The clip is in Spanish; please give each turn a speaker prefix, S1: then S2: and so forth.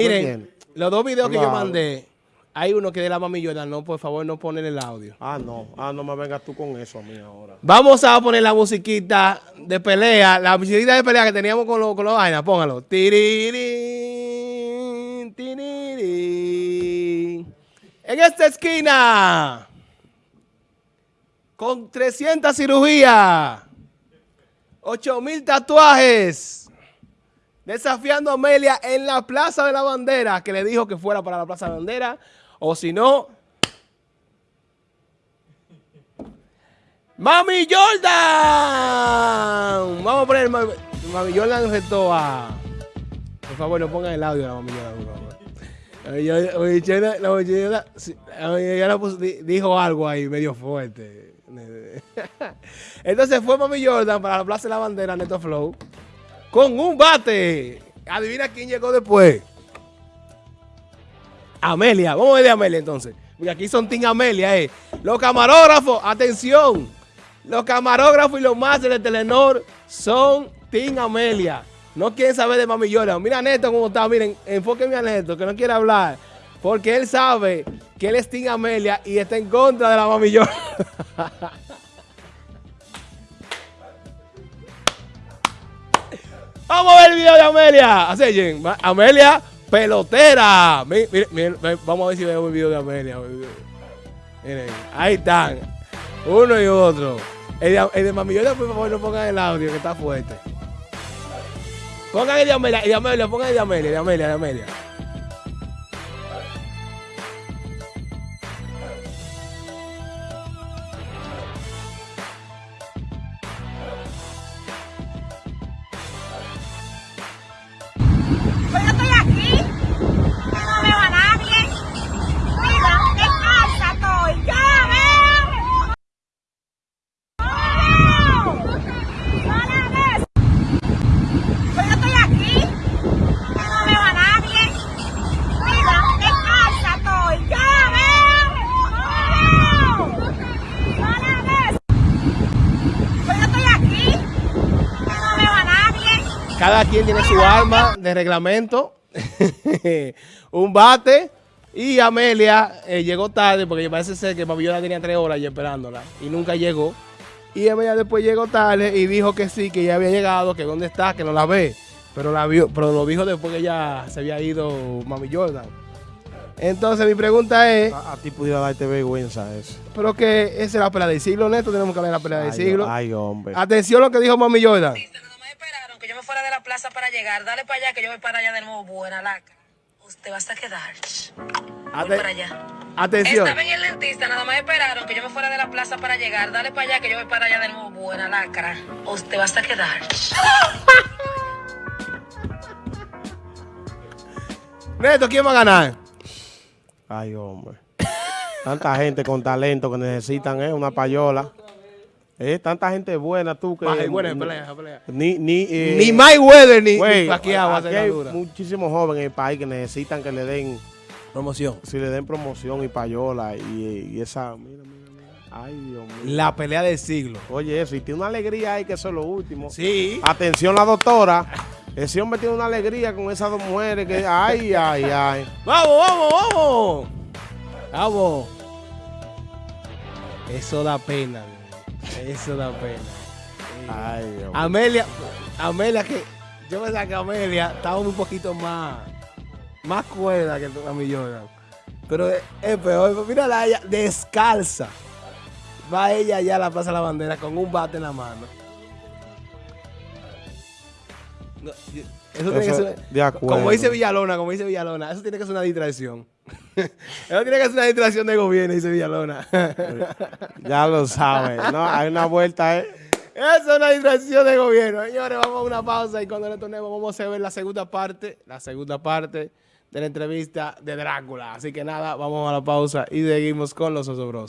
S1: Miren, los dos videos que yo mandé, hay uno que de la mami Jordan, no, por favor, no ponen el audio.
S2: Ah, no, ah, no me vengas tú con eso a mí ahora.
S1: Vamos a poner la musiquita de pelea, la musiquita de pelea que teníamos con los con los vainas, póngalo. Tirirín, tirirín. En esta esquina, con 300 cirugías, 8 mil tatuajes, desafiando a Amelia en la Plaza de la Bandera, que le dijo que fuera para la Plaza de la Bandera, o si no... ¡Mami Jordan! Vamos a poner Mami, Mami Jordan retó a... Por favor, no pongan el audio de la Mami Jordan, por favor. La Mami dijo algo ahí medio fuerte. Entonces fue Mami Jordan para la Plaza de la Bandera, Neto Flow, con un bate. Adivina quién llegó después. Amelia. Vamos a ver de Amelia entonces. Porque aquí son Team Amelia, eh. Los camarógrafos, atención. Los camarógrafos y los másteres de Telenor son Team Amelia. No quieren saber de Mami Jordan. Mira Neto cómo está. Miren, enfóquenme a Neto, que no quiere hablar. Porque él sabe que él es Team Amelia y está en contra de la Mami. Vamos a ver el video de Amelia. Va- Amelia, pelotera. Vamos a ver si vemos el video de Amelia. Miren, ahí están. Uno y otro. El de, el por favor, no pongan el audio, que está fuerte. Pongan el de Amelia, el de Amelia, pongan el de Amelia, el de Amelia, el de Amelia. Cada quien tiene su arma de reglamento, un bate. Y Amelia eh, llegó tarde porque parece ser que Mami Jordan tenía tres horas ya esperándola y nunca llegó. Y Amelia después llegó tarde y dijo que sí, que ya había llegado, que dónde está, que no la ve. Pero, la vio, pero lo dijo después que ya se había ido Mami Jordan. Entonces mi pregunta es,
S2: A, a ti pudiera darte vergüenza eso.
S1: pero que esa es la pelea del siglo, Neto, tenemos que hablar de la pelea del
S2: Ay,
S1: siglo.
S2: ay, hombre.
S1: Atención a lo que dijo Mami Jordan.
S3: Nada más esperaron que yo me fuera de la plaza para llegar. Dale para allá que yo voy para allá de nuevo. Buena laca. Usted va a quedar. Voy para allá.
S1: Atención.
S3: Estaba en el dentista, nada más esperaron que yo me fuera de la plaza para llegar. Dale para allá que yo voy para allá de nuevo. Buena lacra. Usted va a quedar.
S1: Neto, ¿quién va a ganar?
S2: Ay, hombre. Tanta gente con talento que necesitan eh, una payola. Eh, tanta gente buena tú que...
S1: Baja buena, pelea, pelea.
S2: Ni, ni, eh,
S1: Ni Mayweather ni,
S2: güey,
S1: ni Pacquiao va a
S2: aquí hay
S1: dura.
S2: muchísimos jóvenes en el país que necesitan que le den,
S1: Promoción.
S2: si le den promoción y payola y, y esa... Mira, mira, mira. Ay, Dios mío.
S1: La pelea del siglo.
S2: Oye, eso, y tiene una alegría ahí que eso es lo último.
S1: Sí.
S2: Atención la doctora. Ese hombre tiene una alegría con esas dos mujeres que... Ay, ay, ay.
S1: ¡Vamos, vamos, vamos! ¡Vamos! Eso da pena, bebé. Eso da pena.
S2: Ay, Dios.
S1: Amelia, Amelia que yo pensaba que Amelia estaba un poquito más, más cuerda que a mi Jordan. Pero es, es peor, mírala ella, descalza. Va ella allá a la Plaza de la Bandera con un bate en la mano. No, yo- eso tiene que ser,
S2: de acuerdo.
S1: como dice Villalona, como dice Villalona, eso tiene que ser una distracción. eso tiene que ser una distracción de gobierno, dice Villalona.
S2: Ya lo sabes. No, hay una vuelta, ¿eh?
S1: Eso es una distracción de gobierno. Señores, vamos a una pausa y cuando retornemos vamos a ver la segunda parte, la segunda parte de la entrevista de Drácula. Así que nada, vamos a la pausa y seguimos con los osobros.